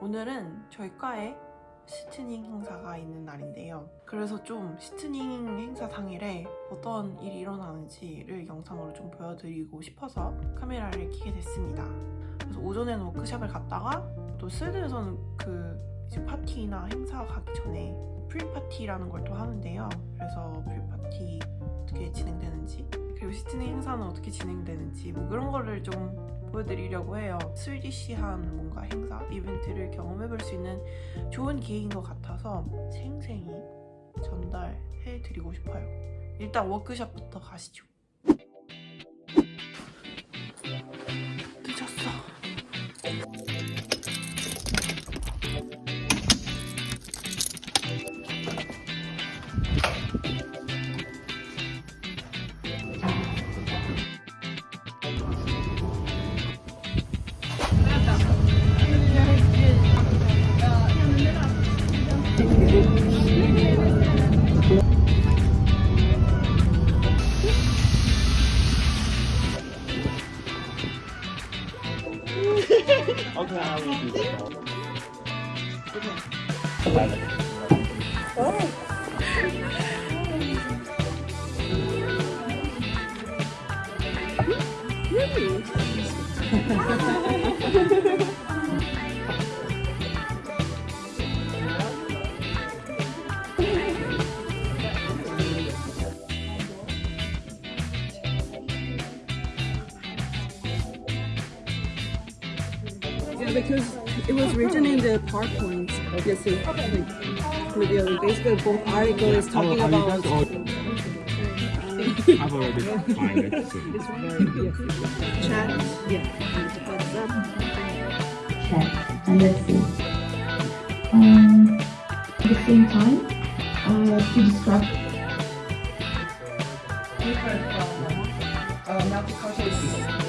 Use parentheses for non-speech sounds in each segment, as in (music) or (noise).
오늘은 저희 과에 시트닝 행사가 있는 날인데요. 그래서 좀 시트닝 행사 당일에 어떤 일이 일어나는지를 영상으로 좀 보여드리고 싶어서 카메라를 켜게 됐습니다. 그래서 오전에는 워크숍을 갔다가 또 스웨덴에서는 그 이제 파티나 행사 가기 전에 프리파티라는 걸 또 하는데요. 그래서 프리파티 어떻게 진행되는지 그리고 시트닝 행사는 어떻게 진행되는지 뭐 그런 거를 좀 보여드리려고 해요. 스위디시한 뭔가 행사, 이벤트를 경험해볼 수 있는 좋은 기회인 것 같아서 생생히 전달해드리고 싶어요. 일단 워크숍부터 가시죠. Okay, I will do that. (laughs) Yeah, because it was written in the PowerPoint. Obviously, like, video. Basically, both article is talking Have you about. guys al- I've (laughs) already find it. so- (laughs) Chat. Yeah. WhatsApp. chat and let's see. Um, at the same time, uh, to describe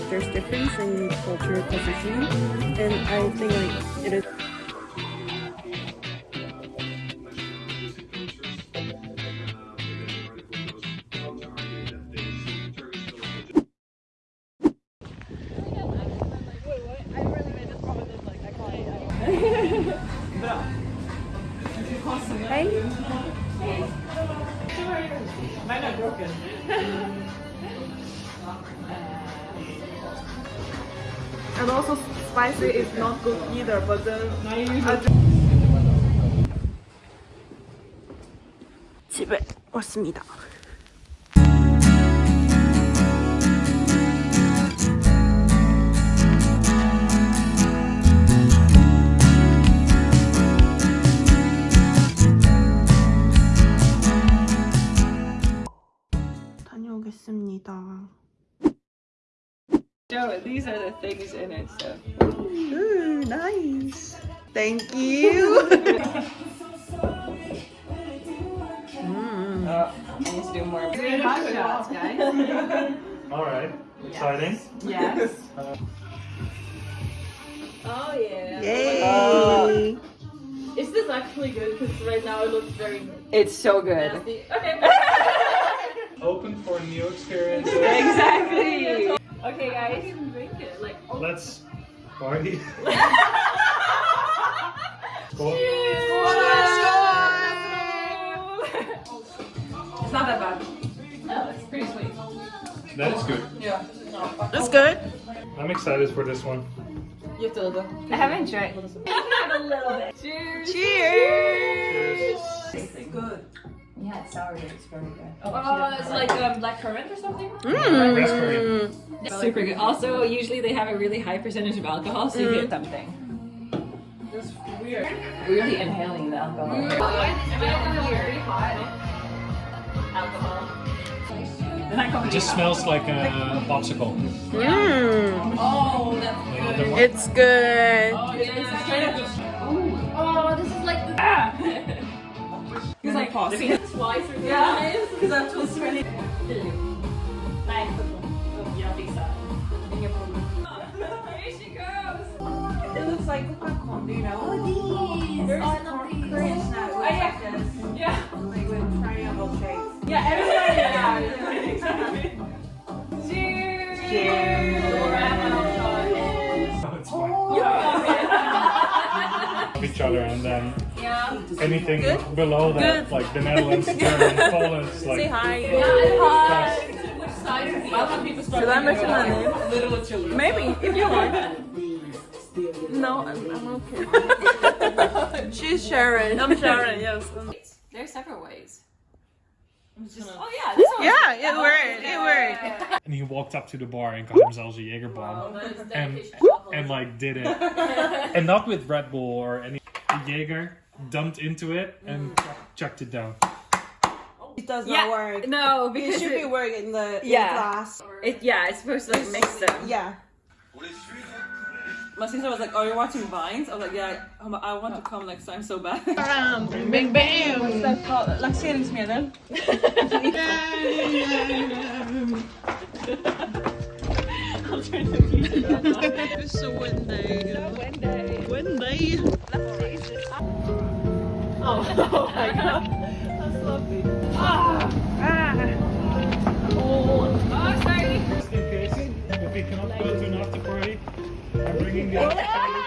There's difference in cultural positioning, and I think like it is. And (laughs) spicy is not good either, but then 집에 왔습니다. These are the things in it. So Ooh, nice. Thank you. (laughs) mm. uh, I need to do more. hot shots, guys. (laughs) All right. Exciting. yes. Uh, Oh yeah. Yay. Is this actually good? Because right now it looks very It's so good. nasty. Okay. open for a new experiences. (laughs) exactly. Let's party. (laughs) Skål. It's not that bad. No, it's pretty sweet. That is good. Yeah. That's good. I'm excited for this one. You feel the. I haven't tried. (laughs) a little bit. Cheers. Cheers. Cheers. Yeah, it's sour. It's very good. Oh, it's like um, black currant or something. Mm. Super good. Also, usually they have a really high percentage of alcohol, so you get something. That's weird. Really inhaling the alcohol. Am I pretty? Alcohol. It just smells like a popsicle. Mm. Oh, that's Like a good. It's good. Oh, yeah, this is kind of. Oh, this is like the. He's like pausing. Twice or Yeah. yeah. (laughs) Because that was really. Nej, jag fixar. Inga problem. Here she goes! It looks like popcorn, you know? Oh, these! There's oh, nothing Korean snack. Oh, yeah. Yeah. Like with triangle shapes. Yeah, everybody. (laughs) Yeah. And then Yeah. anything below that, like the Netherlands, (laughs) Germany, Poland, is like hi. Which side is the other people start Should I mention my name? Little children. Maybe, if you want. No, I'm, I'm okay. (laughs) She's Sharon. I'm Sharon, yes. There's several ways. Oh yeah, this one. Yeah, it worked. It worked. and he walked up to the bar and got himself a Jaeger bomb and and like did it, (laughs) and not with Red Bull or any Jaeger, dumped into it and chucked it down. It does not work. No, It because should be it, working in the in Yeah. class. it, yeah, it's supposed to like mix them. Yeah. My sister was like, "Oh, you're watching Vines?" I was like, "Yeah, I I want to come next time so bad." (laughs) Bing bang. What's that called? Laxeringsmedel. Så Wendy. Wendy. Wendy. Oh, oh my god. That's lovely. Ah. Oh, sorry. Just in case, if we cannot go to an after party, I'm bringing the after party.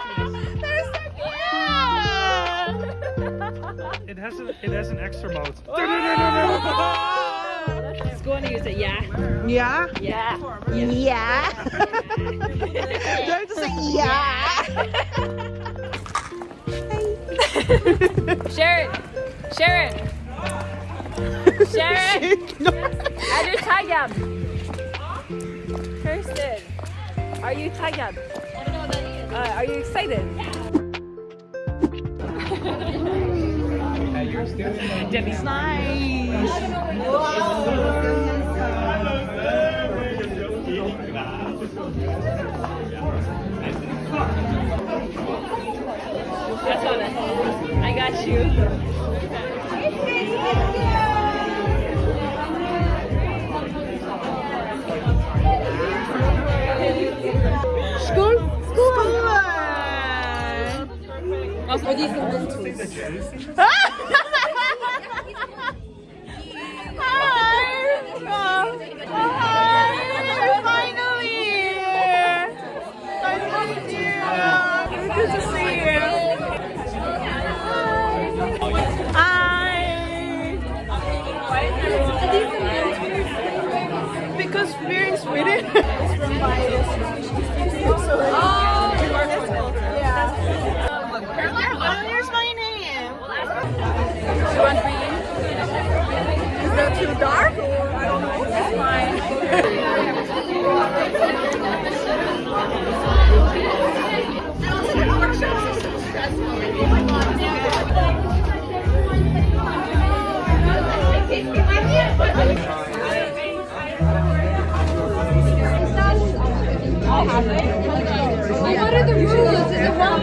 It has an it has an extra mode. Let's go and use it. Yeah. Yeah? Yeah. Yeah. Do I have to say yeah? (laughs) Sharon. Sharon. Sharon. Are you tired? Kirsten. Are you tired? I don't know what that is. Uh, are you excited? Debbie's nice. That's (laughs) that. I got you. Skål! Skål! Hi! What are the rules? Is it one?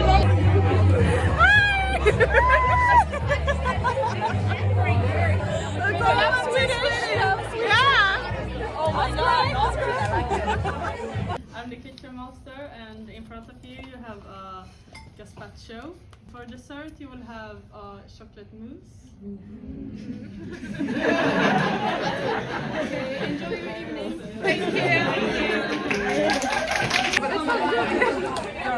I'm the kitchen master and in front of you you have a gazpacho. For dessert you will have a chocolate mousse. okay, (laughs) enjoy your evening.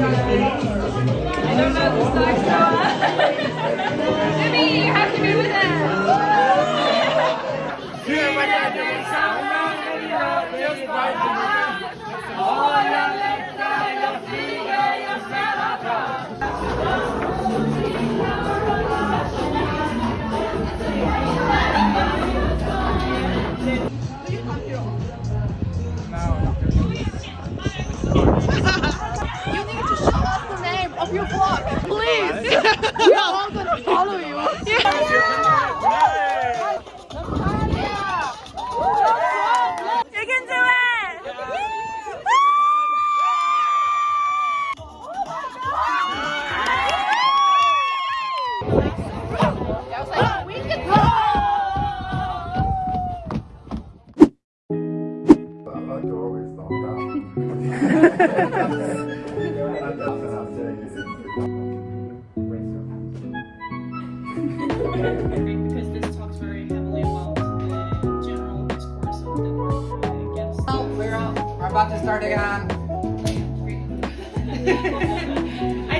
Obrigada. We're, about to start again. (laughs) (laughs) I